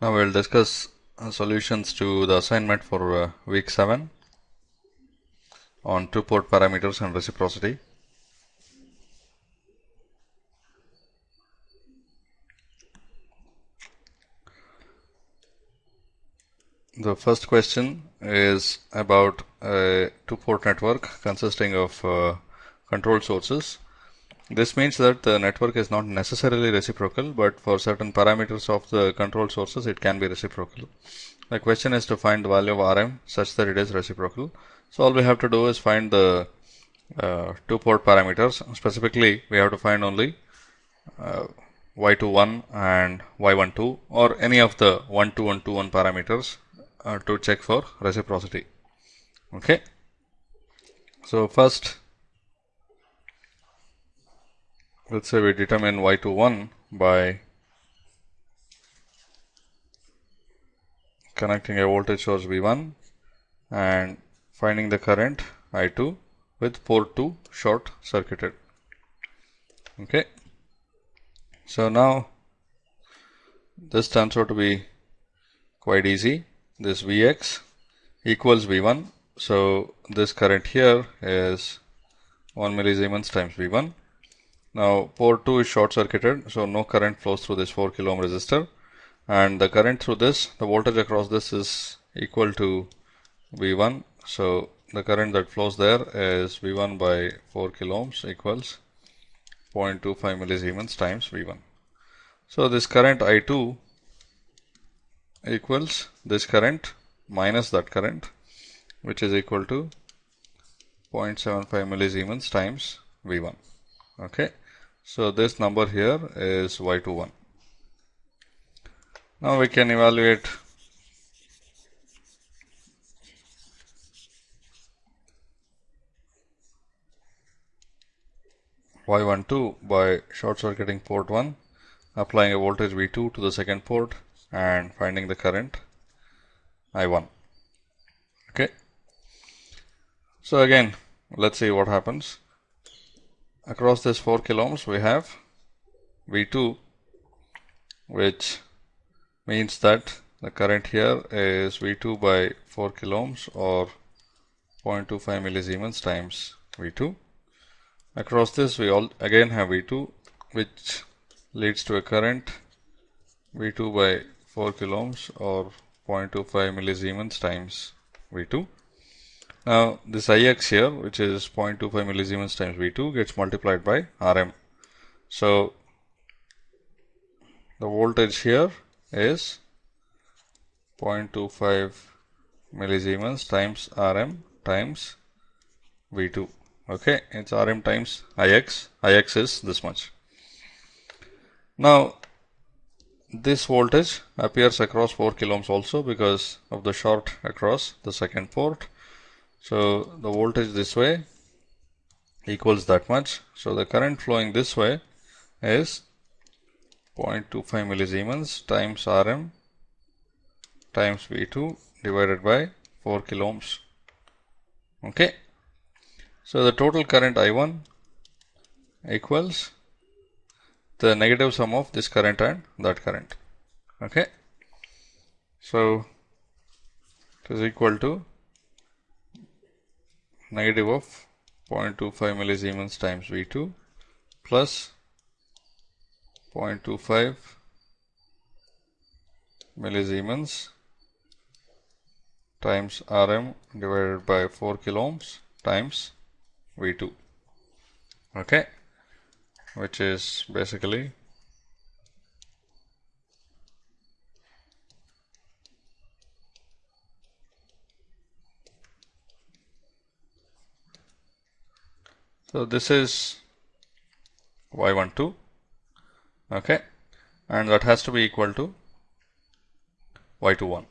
Now we will discuss uh, solutions to the assignment for uh, week 7 on two port parameters and reciprocity. The first question is about a two port network consisting of uh, control sources this means that the network is not necessarily reciprocal, but for certain parameters of the control sources, it can be reciprocal. The question is to find the value of Rm such that it is reciprocal. So all we have to do is find the uh, two port parameters. Specifically, we have to find only uh, y21 and y12 or any of the 1, 2 and 2, 1 parameters uh, to check for reciprocity. Okay. So first let's say we determine y21 by connecting a voltage source V1 and finding the current I2 with port 2 short circuited. Okay. So now this turns out to be quite easy. This Vx equals V1. So this current here is 1 millisiemens times V1 now port 2 is short circuited, so no current flows through this 4 kilo ohm resistor and the current through this, the voltage across this is equal to V1. So the current that flows there is V1 by 4 kilo ohms equals 0.25 millisiemens times V1. So this current I2 equals this current minus that current which is equal to 0.75 millisiemens times V1 okay. So this number here is y21 now we can evaluate. Y12 by short circuiting port 1 applying a voltage V2 to the second port and finding the current I1 okay. So again let's see what happens across this 4 kilo ohms we have V2 which means that the current here is V2 by 4 kilo ohms or 0.25 millisiemens times V2. Across this we all again have V2 which leads to a current V2 by 4 kilo ohms or 0.25 millisiemens times V2. Now this Ix here which is 0.25 millisiemens times V2 gets multiplied by Rm. So the voltage here is 0.25 millisiemens times Rm times V2. Okay, it's Rm times Ix. Ix is this much. Now this voltage appears across 4 kilo ohms also because of the short across the second port so the voltage this way equals that much. So the current flowing this way is 0.25 millisiemens times Rm times V2 divided by 4 kilo ohms. Okay. So the total current I1 equals the negative sum of this current and that current. Okay. So it is equal to negative of 0.25 millisiemens times V2 plus 0.25 millisiemens times Rm divided by 4 kilo ohms times V2 okay? Which is basically So this is y12 okay and that has to be equal to y21.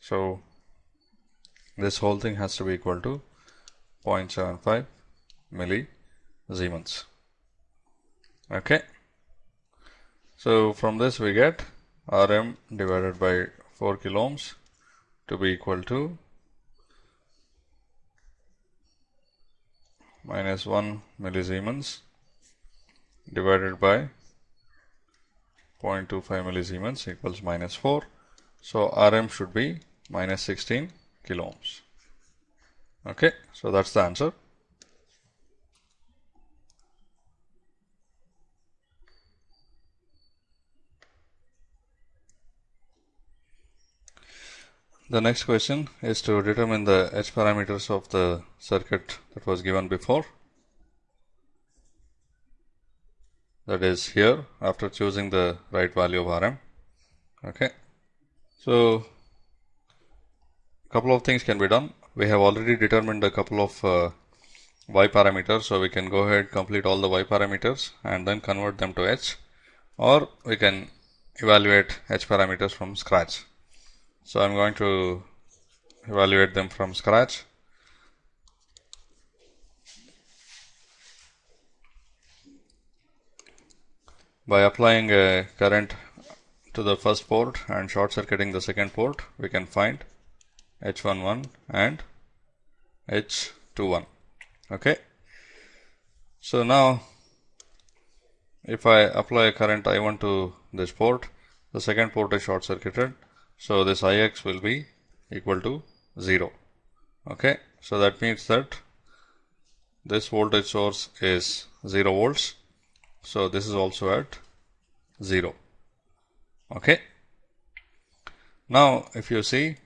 So this whole thing has to be equal to 0.75 millisiemens. Okay. So from this we get Rm divided by 4 kilo ohms to be equal to minus 1 millisiemens divided by 0.25 millisiemens equals minus 4. So Rm should be minus 16 kilo ohms. Okay, so that's the answer. The next question is to determine the h parameters of the circuit that was given before. That is here after choosing the right value of Rm. Okay. So, a couple of things can be done. We have already determined a couple of uh, y parameters. So, we can go ahead complete all the y parameters and then convert them to h or we can evaluate h parameters from scratch. So I'm going to evaluate them from scratch. By applying a current to the first port and short circuiting the second port, we can find H11 and H21. Okay. So now if I apply a current I1 to this port, the second port is short circuited so this Ix will be equal to 0. Okay. So that means that this voltage source is 0 volts. So this is also at 0. Okay. Now if you see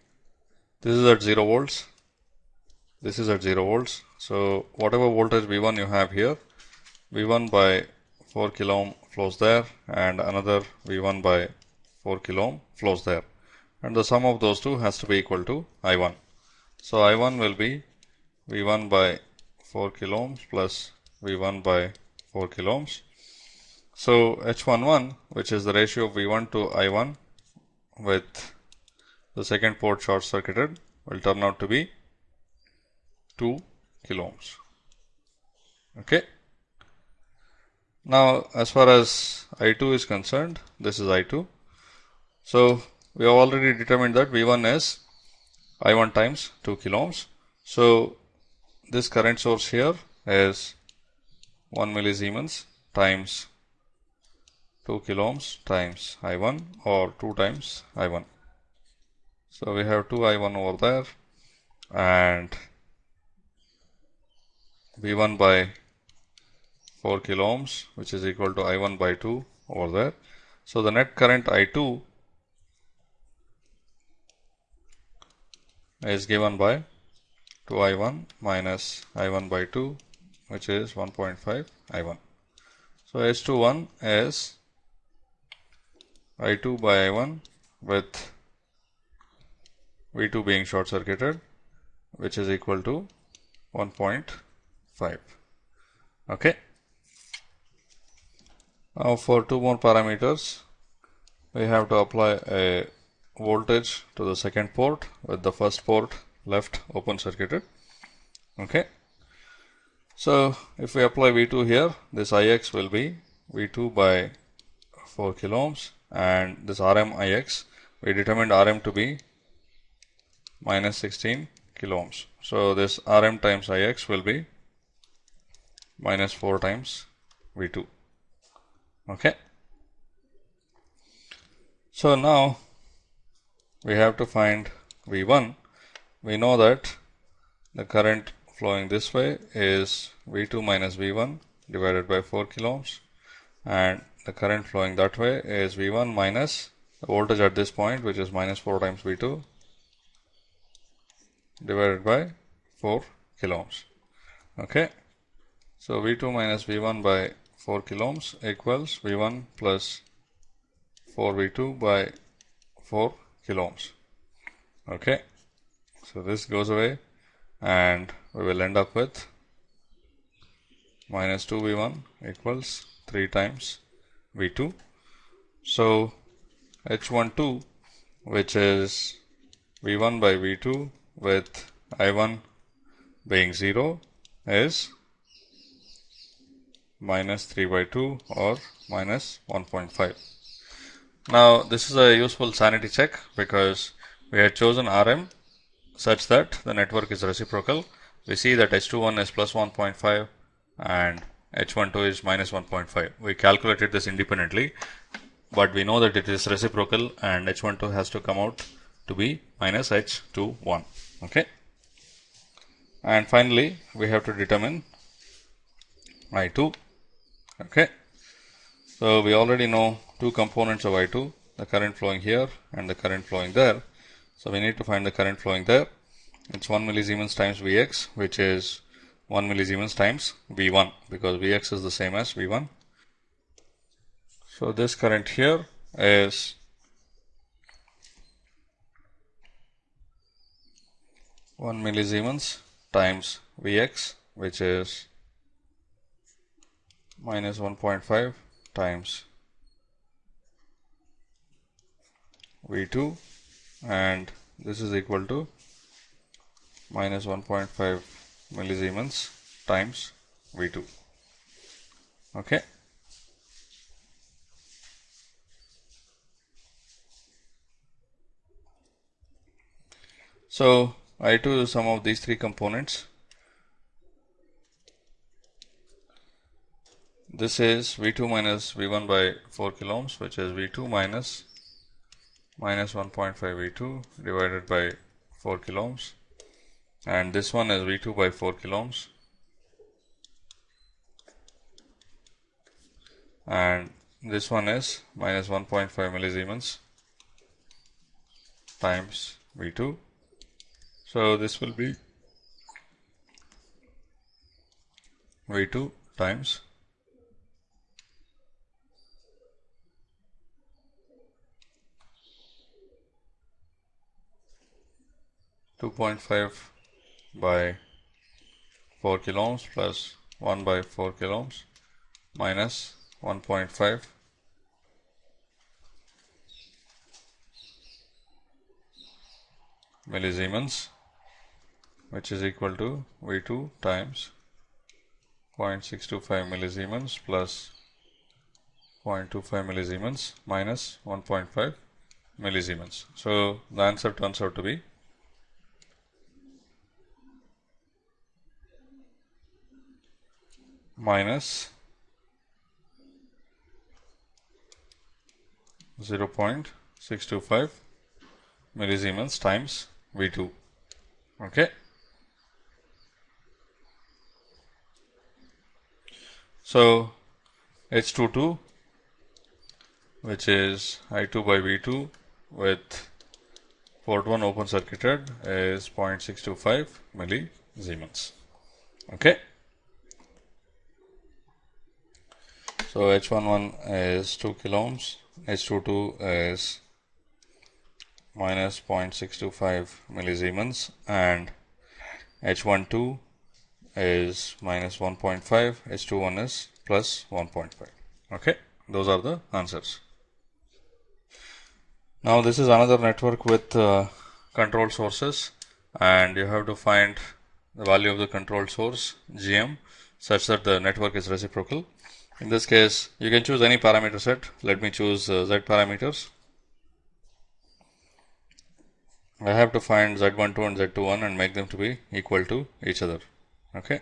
this is at 0 volts, this is at 0 volts. So whatever voltage V1 you have here, V1 by 4 kilo ohm flows there and another V1 by 4 kilo ohm flows there and the sum of those two has to be equal to I1. So I1 will be V1 by 4 kilo ohms plus V1 by 4 kilo ohms. So H11 which is the ratio of V1 to I1 with the second port short circuited will turn out to be 2 kilo ohms. Okay. Now as far as I2 is concerned, this is I2. So we have already determined that V1 is I1 times 2 kilo ohms. So this current source here is 1 millisiemens times 2 kilo ohms times I1 or 2 times I1. So we have 2 I1 over there and V1 by 4 kilo ohms which is equal to I1 by 2 over there. So the net current I2 is given by 2i1 minus i1 by 2 which is 1.5 i1. So H21 is I2 by I1 with V2 being short circuited which is equal to 1.5. Okay. Now for two more parameters we have to apply a voltage to the second port with the first port left open circuited. Okay. So if we apply V2 here, this Ix will be V2 by 4 kilo ohms and this Rm Ix, we determined Rm to be minus 16 kilo ohms. So this Rm times Ix will be minus 4 times V2. Okay. So now we have to find V1. We know that the current flowing this way is V2 minus V1 divided by 4 kilo ohms and the current flowing that way is V1 minus the voltage at this point which is minus 4 times V2 divided by 4 kilo ohms. Okay. So V2 minus V1 by 4 kilo ohms equals V1 plus 4 V2 by 4 kilo ohms. Okay, so this goes away and we will end up with minus 2v1 equals 3 times v2. So h12 which is v1 by v2 with i1 being 0 is minus 3 by 2 or minus 1.5. Now this is a useful sanity check because we had chosen Rm such that the network is reciprocal. We see that H21 is plus 1.5 and H12 is minus 1.5. We calculated this independently. but we know that it is reciprocal and H12 has to come out to be minus H21. Okay. And finally, we have to determine I2. Okay. So we already know two components of I2, the current flowing here and the current flowing there. So we need to find the current flowing there. It's 1 millisiemens times Vx, which is 1 millisiemens times V1 because Vx is the same as V1. So this current here is one millisiemens times Vx, which is minus 1.5 times V2 and this is equal to minus 1.5 millisiemens times V2. Okay. So, I2 is sum of these three components. This is V2 minus V1 by 4 kilo ohms, which is V2 minus minus 1.5 V2 divided by 4 kilo ohms and this one is V2 by 4 kilo ohms and this one is minus 1.5 millisiemens times V2. So, this will be V2 times 2.5 by 4 kilo ohms plus 1 by 4 kilo ohms minus 1.5 millisiemens which is equal to V2 times 0.625 millisiemens plus 0.25 millisiemens minus 1.5 millisiemens. So, the answer turns out to be minus 0.625 millisiemens times V2. Okay. So, H22 which is I2 by V2 with port 1 open circuited is 0.625 millisiemens. Okay. So H11 is 2 kilo ohms, H22 is minus 0.625 millisiemens and H12 is minus 1.5, H21 is plus 1.5. Okay, those are the answers. Now this is another network with uh, control sources and you have to find the value of the control source GM such that the network is reciprocal. In this case, you can choose any parameter set. Let me choose uh, Z parameters. I have to find Z12 and Z21 and make them to be equal to each other. Okay.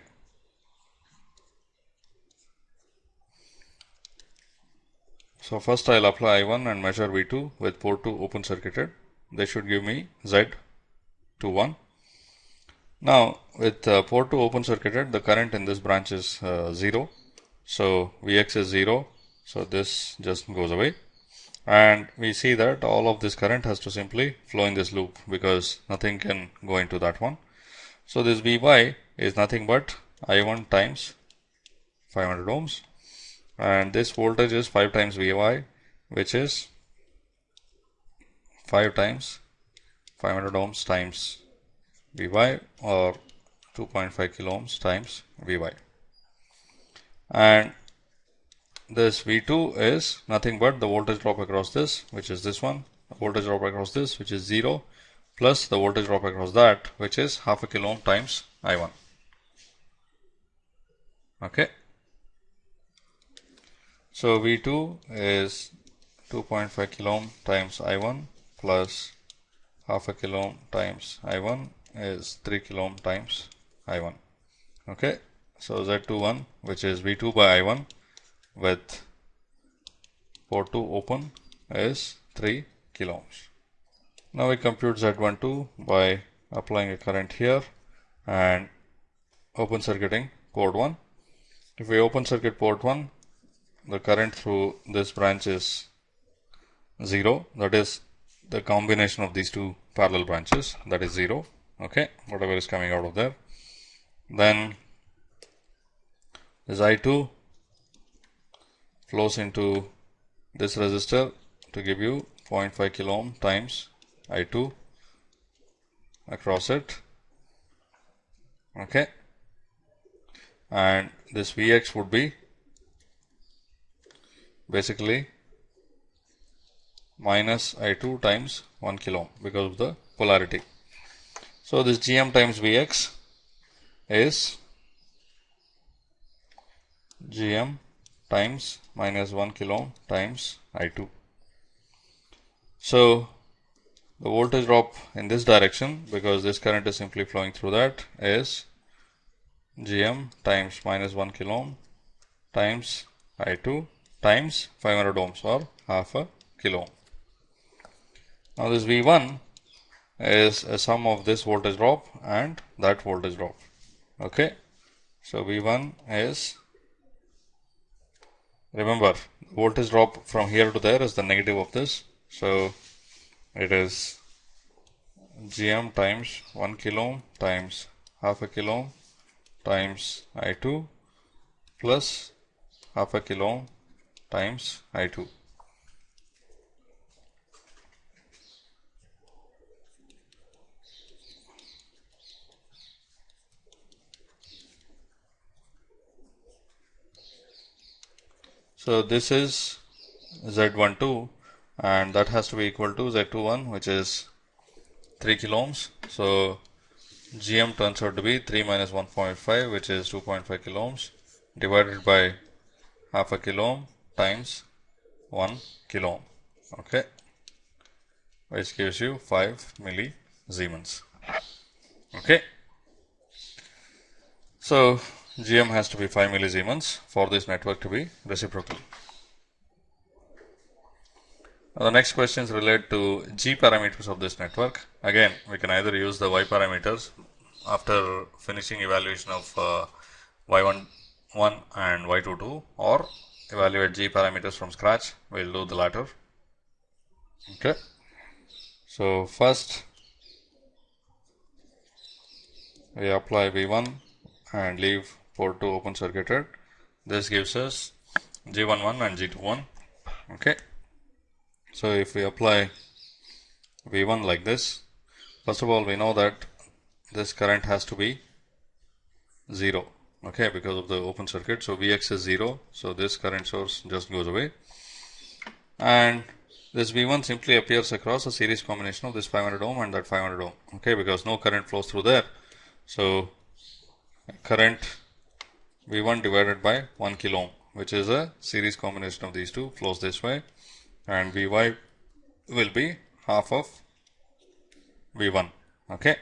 So first I'll apply I1 and measure V2 with port 2 open circuited. They should give me Z21. Now with uh, port 2 open circuited, the current in this branch is uh, 0 so Vx is 0. So this just goes away. And we see that all of this current has to simply flow in this loop because nothing can go into that one. So this Vy is nothing but I1 times 500 ohms and this voltage is 5 times Vy which is 5 times 500 ohms times Vy or 2.5 kilo ohms times Vy and this V2 is nothing but the voltage drop across this which is this one voltage drop across this which is 0 plus the voltage drop across that which is half a kilo ohm times I1 okay? So V2 is 2.5 kilo ohm times I1 plus half a kilo ohm times I1 is 3 kilo ohm times I1 okay so Z21 which is V2 by I1 with port 2 open is 3 kilo ohms. Now we compute Z12 by applying a current here and open circuiting port 1. If we open circuit port 1, the current through this branch is 0 that is the combination of these two parallel branches that is 0 okay whatever is coming out of there then this I2 flows into this resistor to give you 0.5 kilo ohm times I2 across it okay and this Vx would be basically minus I2 times 1 kilo ohm because of the polarity. So, this Gm times Vx is Gm times minus 1 kilo times I2. So, the voltage drop in this direction because this current is simply flowing through that is Gm times minus 1 kilo ohm times I2 times 500 ohms or half a kilo ohm. Now this V1 is a sum of this voltage drop and that voltage drop. Okay. So V1 is remember voltage drop from here to there is the negative of this. So it is gm times 1 kilo ohm times half a kilo ohm times I2 plus half a kilo ohm times I2. So this is Z12 and that has to be equal to Z21 which is 3 kilo ohms. So GM turns out to be 3 minus 1.5 which is 2.5 kilo ohms divided by half a kilo ohm times 1 kilo ohm okay which gives you 5 milli Siemens okay. So GM has to be 5 millisiemens for this network to be reciprocal. Now, the next questions relate to G parameters of this network. Again, we can either use the Y parameters after finishing evaluation of uh, Y11 and Y22 or evaluate G parameters from scratch. We will do the latter. Okay. So, first we apply V1 and leave port 2 open circuited. This gives us G11 and G21. Okay. So, if we apply V1 like this, first of all we know that this current has to be 0 okay because of the open circuit so vx is 0 so this current source just goes away and this v1 simply appears across a series combination of this 500 ohm and that 500 ohm okay because no current flows through there so current V1 divided by 1 kilo ohm which is a series combination of these two flows this way. And Vy will be half of V1 okay?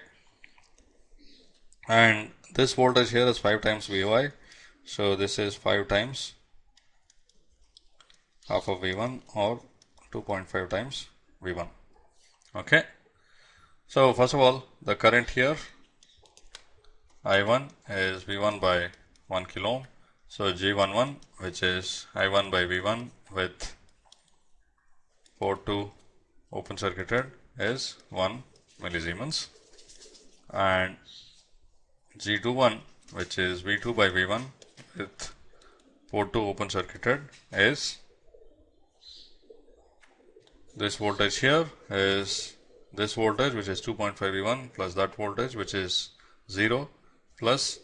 And this voltage here is 5 times Vy. So this is 5 times half of V1 or 2.5 times V1 okay? So first of all the current here I1 is V1 by 1 kilo ohm. So G11 which is I1 by V1 with port 2 open circuited is 1 millisiemens and G21 which is V2 by V1 with port 2 open circuited is this voltage here is this voltage which is 2.5 V1 plus that voltage which is 0 plus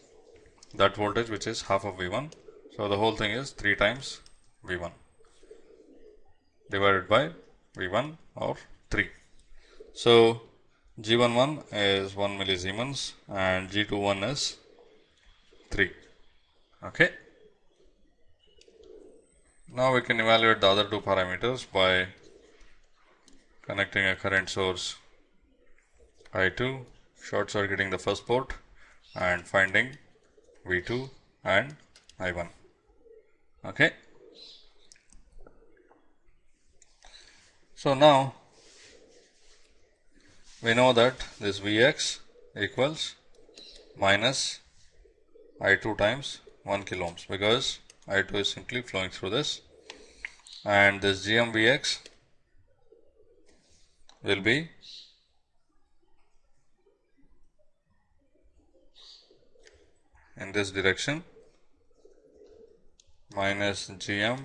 that voltage which is half of V1. So, the whole thing is 3 times V1 divided by V1 or 3. So, G11 is 1 millisiemens and G21 is 3. Okay. Now, we can evaluate the other two parameters by connecting a current source I2 short circuiting the first port and finding V2 and I1. Okay. So now we know that this Vx equals minus I2 times 1 kilo ohms because I2 is simply flowing through this and this GMVx will be in this direction. Minus gm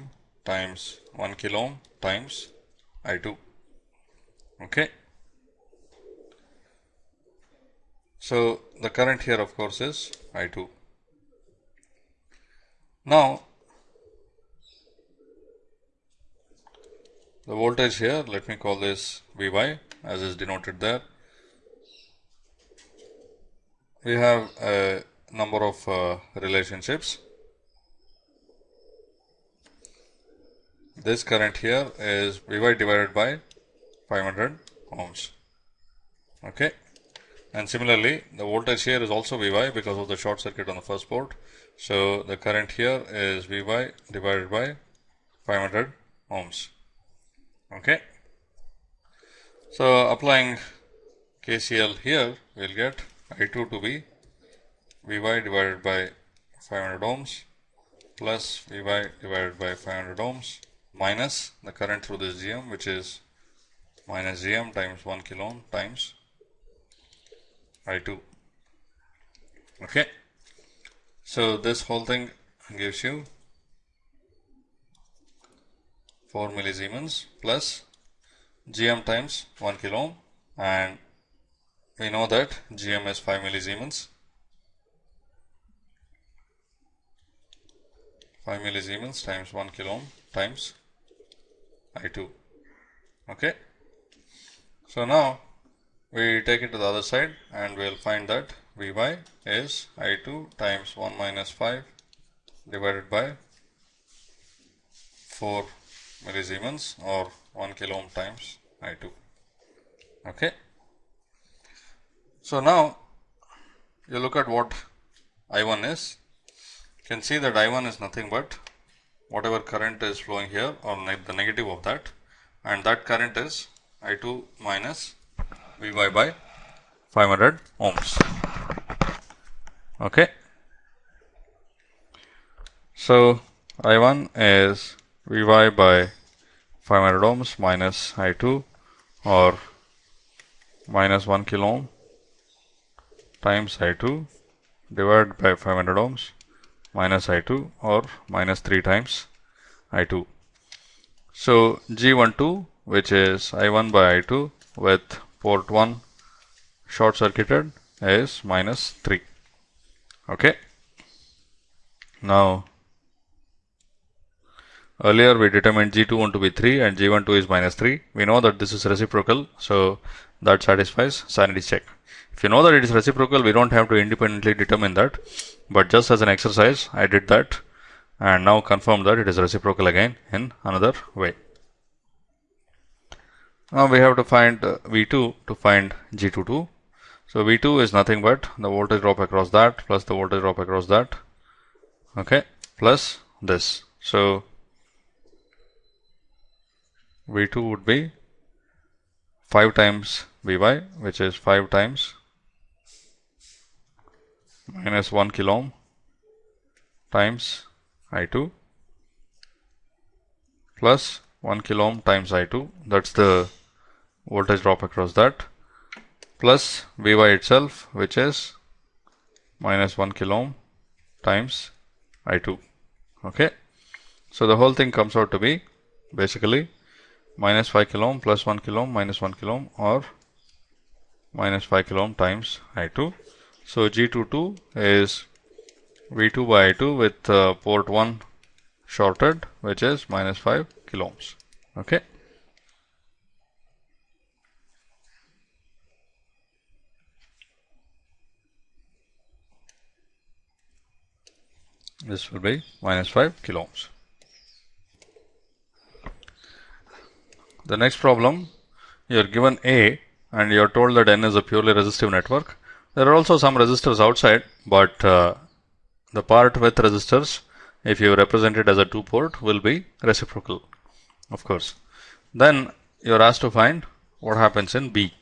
times 1 kilo ohm times I2 okay. So the current here of course is I2 now the voltage here let me call this Vy as is denoted there. We have a number of uh, relationships. This current here is Vy divided by 500 ohms. Okay. And similarly, the voltage here is also Vy because of the short circuit on the first port. So, the current here is Vy divided by 500 ohms. Okay. So, applying KCL here, we will get I2 to be Vy divided by 500 ohms plus Vy divided by 500 ohms minus the current through this GM which is minus GM times 1 kilo ohm times I2. Okay. So, this whole thing gives you 4 millisiemens plus GM times 1 kilo ohm and we know that GM is 5 millisiemens 5 millisiemens times 1 kilo ohm times I2. Okay. So now we take it to the other side and we will find that Vy is I2 times 1 minus 5 divided by 4 millisiemens or 1 kilo ohm times I2. Okay. So now you look at what I1 is can see that I1 is nothing but whatever current is flowing here or ne the negative of that and that current is I2 minus Vy by 500 ohms. Okay. So, I1 is Vy by 500 ohms minus I2 or minus 1 kilo ohm times I2 divided by 500 ohms minus I2 or minus 3 times I2. So, G12 which is I1 by I2 with port 1 short circuited is minus 3. Okay. Now, earlier we determined G21 to be 3 and G12 is minus 3. We know that this is reciprocal. So, that satisfies sanity check. If you know that it is reciprocal, we don't have to independently determine that. But just as an exercise, I did that and now confirm that it is reciprocal again in another way. Now we have to find uh, V2 to find G22. So V2 is nothing but the voltage drop across that plus the voltage drop across that. Okay, plus this. So V2 would be 5 times Vy, which is 5 times minus 1 kilo ohm times I2 plus 1 kilo ohm times I2 that's the voltage drop across that. Plus Vy itself which is minus 1 kilo ohm times I2 okay? So the whole thing comes out to be basically minus 5 kilo ohm plus 1 kilo ohm minus 1 kilo ohm or minus 5 kilo ohm times I2 so G22 is V2 by I2 with uh, port 1 shorted which is minus 5 kilo ohms. Okay. This will be minus 5 kilo ohms. The next problem you are given A and you are told that N is a purely resistive network there are also some resistors outside, but uh, the part with resistors, if you represent it as a two port, will be reciprocal, of course. Then you're asked to find what happens in B.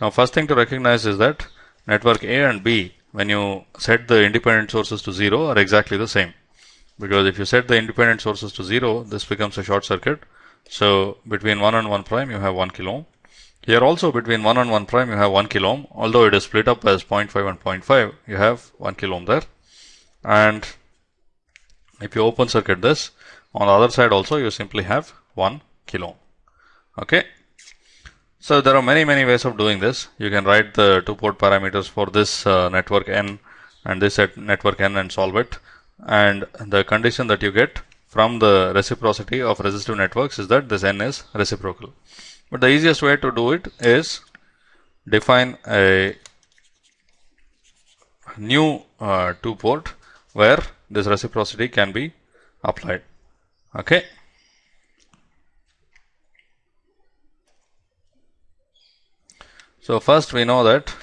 Now first thing to recognize is that network A and B when you set the independent sources to 0 are exactly the same because if you set the independent sources to 0 this becomes a short circuit so between 1 and 1 prime you have 1 kilo ohm here also between 1 and 1 prime you have 1 kilo ohm although it is split up as 0.5 and 0.5 you have 1 kilo ohm there. And if you open circuit this on the other side also you simply have 1 kilo ohm okay? So there are many many ways of doing this. You can write the two port parameters for this uh, network n and this network n and solve it. And the condition that you get from the reciprocity of resistive networks is that this n is reciprocal but the easiest way to do it is define a new uh, two port where this reciprocity can be applied. Okay. So first we know that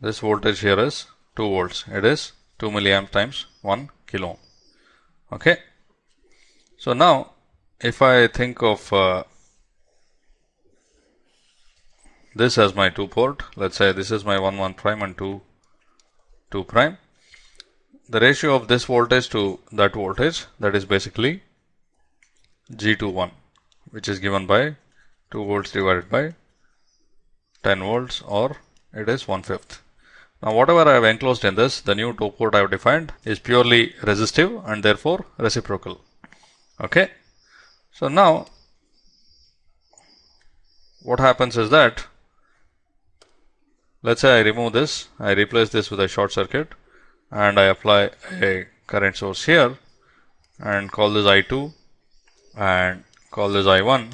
this voltage here is 2 volts. It is 2 milliamp times 1 kilo. Okay. So now if I think of uh, this as my 2 port, let's say this is my 1 1 prime and 2 2 prime. The ratio of this voltage to that voltage that is basically G 2 1 which is given by 2 volts divided by 10 volts or it is 1 fifth. Now whatever I have enclosed in this the new 2 port I have defined is purely resistive and therefore reciprocal. Okay. So now what happens is that let's say I remove this, I replace this with a short circuit and I apply a current source here and call this I2 and call this I1.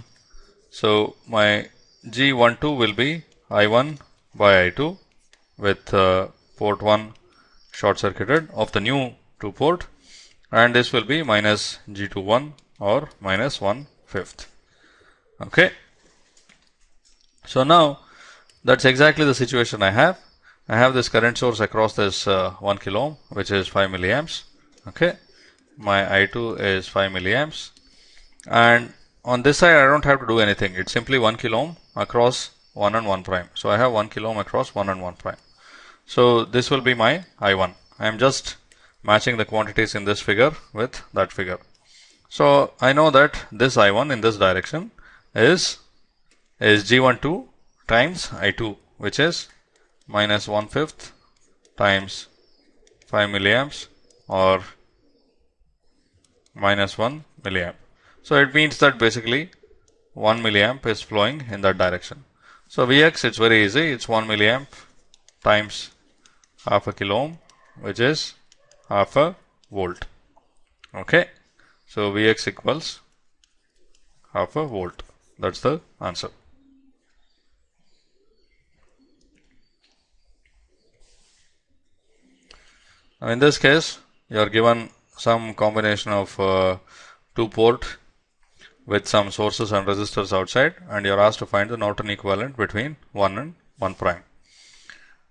So my G12 will be I1 by I2 with uh, port 1 short circuited of the new 2 port and this will be minus G21 or minus 1 fifth. Okay. So now that's exactly the situation I have. I have this current source across this uh, 1 kilo ohm which is 5 milliamps. Okay. My I2 is 5 milliamps and on this side I don't have to do anything. It's simply 1 kilo ohm across 1 and 1 prime. So I have 1 kilo ohm across 1 and 1 prime. So this will be my I1. I am just matching the quantities in this figure with that figure. So I know that this I1 in this direction is is G12 times I2 which is minus 1 fifth times 5 milliamps or minus 1 milliamp. So it means that basically 1 milliamp is flowing in that direction. So Vx it's very easy it's 1 milliamp times half a kilo ohm which is half a volt. Okay. So Vx equals half a volt. That's the answer. Now in this case, you are given some combination of uh, two port with some sources and resistors outside and you are asked to find the Norton equivalent between 1 and 1 prime.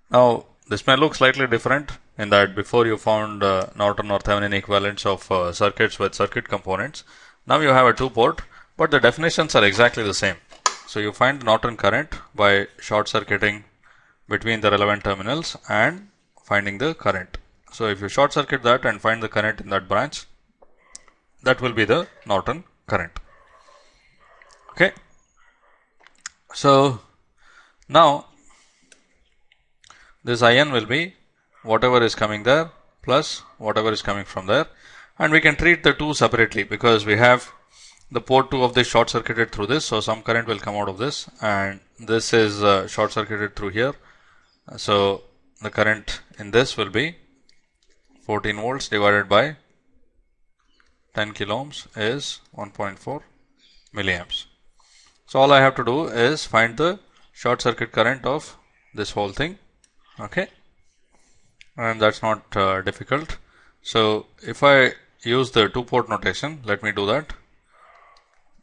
Now this may look slightly different in that before you found uh, Norton or Thevenin equivalents of uh, circuits with circuit components. Now you have a two port, but the definitions are exactly the same. So you find Norton current by short circuiting between the relevant terminals and finding the current. So if you short circuit that and find the current in that branch, that will be the Norton current. Okay. So now this IN will be whatever is coming there plus whatever is coming from there. And we can treat the two separately because we have the port 2 of this short circuited through this. So some current will come out of this and this is uh, short circuited through here. So the current in this will be 14 volts divided by 10 kilo ohms is 1.4 milliamps. So all I have to do is find the short circuit current of this whole thing okay. And that's not uh, difficult. So if I use the two port notation let me do that.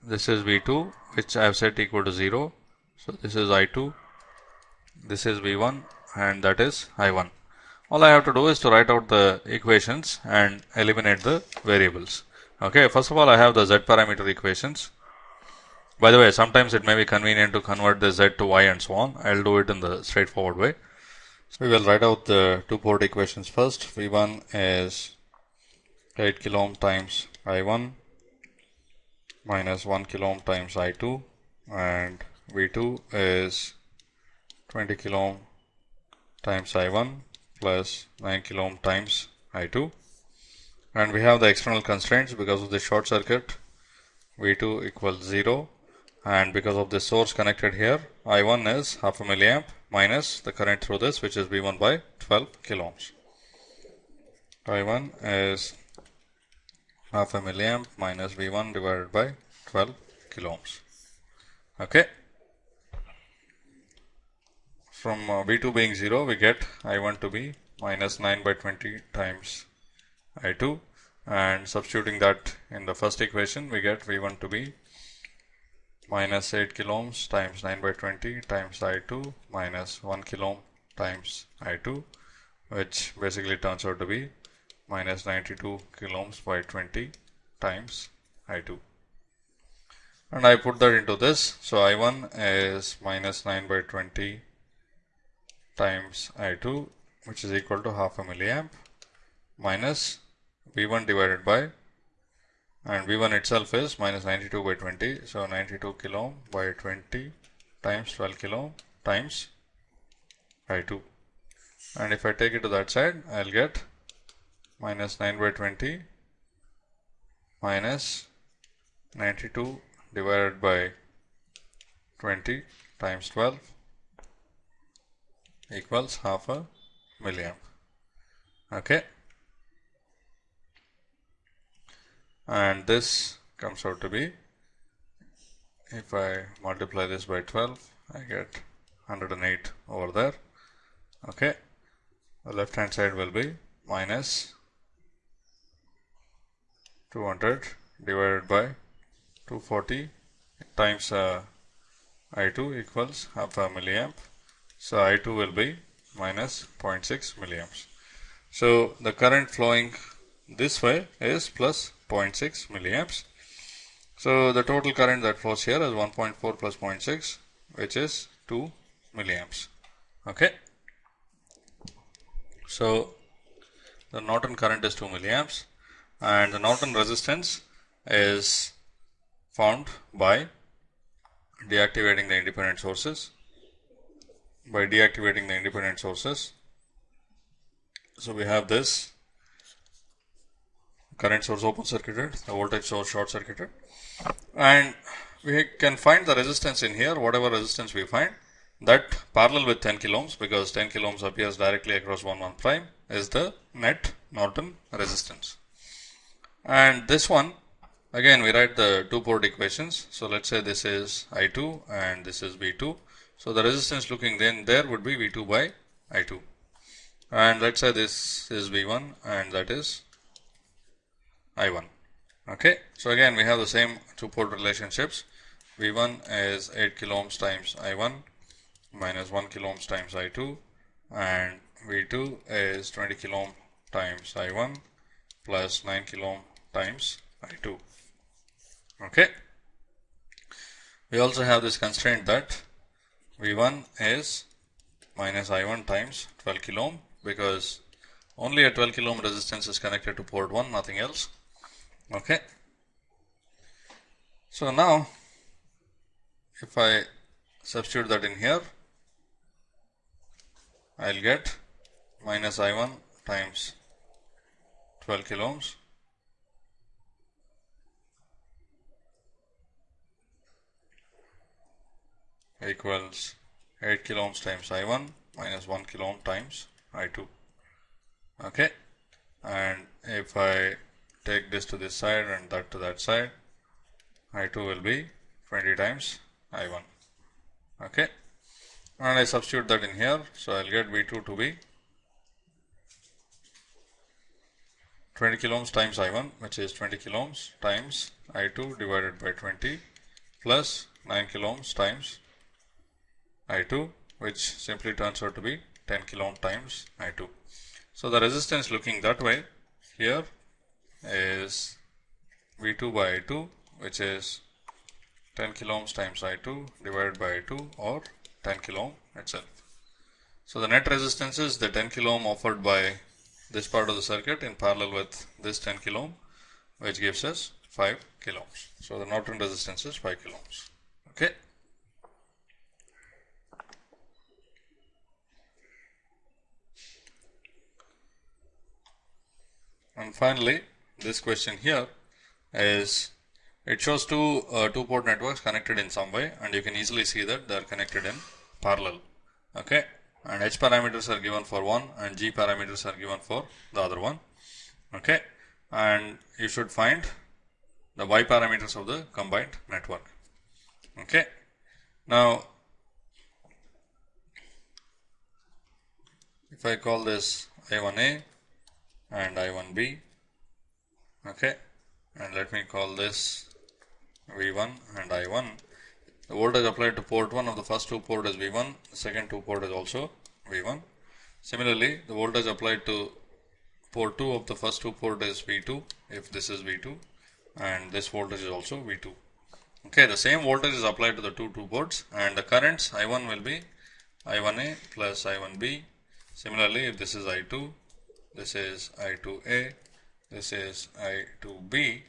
This is V2 which I have set equal to 0 so this is I2 this is V1 and that is I1 all I have to do is to write out the equations and eliminate the variables. Okay, first of all, I have the z parameter equations. By the way, sometimes it may be convenient to convert the z to y and so on. I'll do it in the straightforward way. So we will write out the two port equations first. V1 is 8 kilo ohm times I1 minus 1 kilo ohm times I2 and V2 is 20 kilo ohm times I1 plus 9 kilo ohm times I2 and we have the external constraints because of the short circuit. V2 equals 0 and because of the source connected here I1 is half a milliamp minus the current through this which is V1 by 12 kilo ohms. I1 is half a milliamp minus V1 divided by 12 kilo ohms. Okay. From uh, V2 being 0 we get I1 to be minus 9 by 20 times I2 and substituting that in the first equation we get V1 to be minus 8 kilo ohms times 9 by 20 times I2 minus 1 kilo ohm times I2 which basically turns out to be minus 92 kilo ohms by 20 times I2 and I put that into this. So I1 is minus 9 by 20 times I2 which is equal to half a milliamp minus V1 divided by and V1 itself is minus 92 by 20. So 92 kilo ohm by 20 times 12 kilo ohm times I2. And if I take it to that side, I'll get minus 9 by 20 minus 92 divided by 20 times 12 equals half a milliamp. Okay. And this comes out to be if I multiply this by 12 I get 108 over there. Okay. The left hand side will be minus 200 divided by 240 times uh, I2 equals half a milliamp. So I2 will be minus 0.6 milliamps. So the current flowing this way is plus 0.6 milliamps. So the total current that flows here is 1.4 plus 0.6 which is 2 milliamps. Okay. So the Norton current is 2 milliamps and the Norton resistance is found by deactivating the independent sources by deactivating the independent sources. So we have this current source open circuited, the voltage source short circuited and we can find the resistance in here whatever resistance we find that parallel with 10 kilo ohms because 10 kilo ohms appears directly across 1 1 prime is the net Norton resistance. And this one again we write the two port equations. So let's say this is I2 and this is V2. So the resistance looking then there would be V2 by I2. And let's say this is V1 and that is I1. Okay, so again we have the same two port relationships. V1 is 8 kilo ohms times I1 minus 1 kilo ohms times I2 and V2 is 20 kilo ohm times I1 plus 9 kilo ohm times I2. Okay. We also have this constraint that V1 is minus I1 times 12 kilo ohm because only a 12 kilo ohm resistance is connected to port 1 nothing else okay. So now if I substitute that in here I'll get minus I1 times 12 kilo ohms equals 8 kilo ohms times I1 minus 1 kilo ohm times I2 okay. And if I take this to this side and that to that side I2 will be 20 times I1 okay and I substitute that in here so I'll get V2 to be 20 kilo ohms times I1 which is 20 kilo ohms times I2 divided by 20 plus 9 kilo ohms times I2 which simply turns out to be 10 kilo ohm times I2. So the resistance looking that way here is V2 by I2 which is 10 kilo ohms times I2 divided by I2 or 10 kilo ohm itself. So the net resistance is the 10 kilo ohm offered by this part of the circuit in parallel with this 10 kilo ohm which gives us 5 kilo ohms. So the Norton resistance is 5 kilo ohms. Okay. And finally, this question here is it shows two uh, two port networks connected in some way and you can easily see that they are connected in parallel. Okay. And H parameters are given for one and G parameters are given for the other one. Okay. And you should find the Y parameters of the combined network. Okay. Now, if I call this I1A and I1B, okay, and let me call this V1 and I1. The voltage applied to port 1 of the first two port is V1, the second two port is also V1. Similarly, the voltage applied to port 2 of the first two port is V2 if this is V2 and this voltage is also V2. Okay, the same voltage is applied to the two two ports and the currents I1 will be I1A plus I1B. Similarly, if this is I2, this is I2A, this is I2B,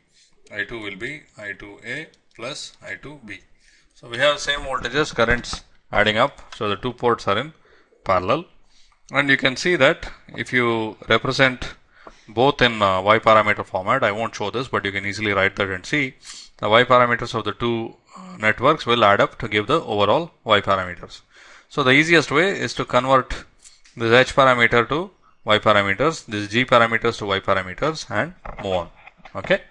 I2 will be I2A plus I2B. So we have same voltages currents adding up. So the two ports are in parallel and you can see that if you represent both in uh, y parameter format I won't show this but you can easily write that and see the y parameters of the two uh, networks will add up to give the overall y parameters. So the easiest way is to convert this h parameter to y parameters, this g parameters to y parameters and move on. Okay.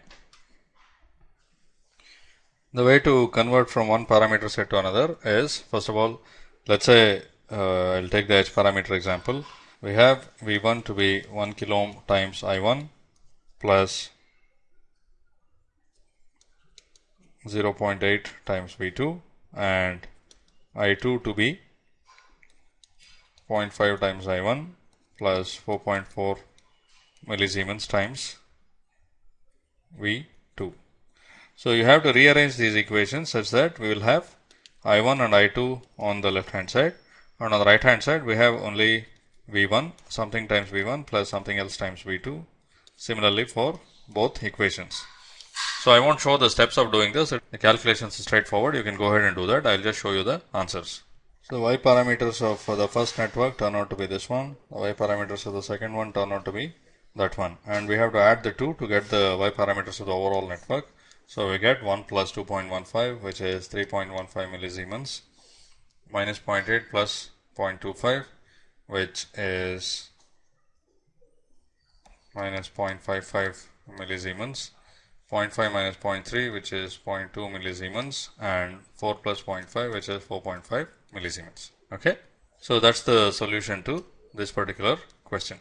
The way to convert from one parameter set to another is first of all, let's say uh, I'll take the h parameter example. We have V1 to be 1 kilo ohm times I1 plus 0.8 times V2 and I2 to be 0.5 times I1 plus 4.4 millisiemens times V2. So you have to rearrange these equations such that we will have I1 and I2 on the left hand side and on the right hand side we have only V1 something times V1 plus something else times V2 similarly for both equations. So I won't show the steps of doing this. The calculations is straightforward. You can go ahead and do that. I'll just show you the answers. So y parameters of the first network turn out to be this one. The y parameters of the second one turn out to be that one. And we have to add the two to get the y parameters of the overall network. So we get 1 plus 2.15 which is 3.15 millisiemens minus 0.8 plus 0.25 which is minus 0.55 millisiemens 0.5 minus 0.3 which is 0.2 millisiemens and 4 plus 0.5 which is 4.5 millisiemens. Okay. So that's the solution to this particular question.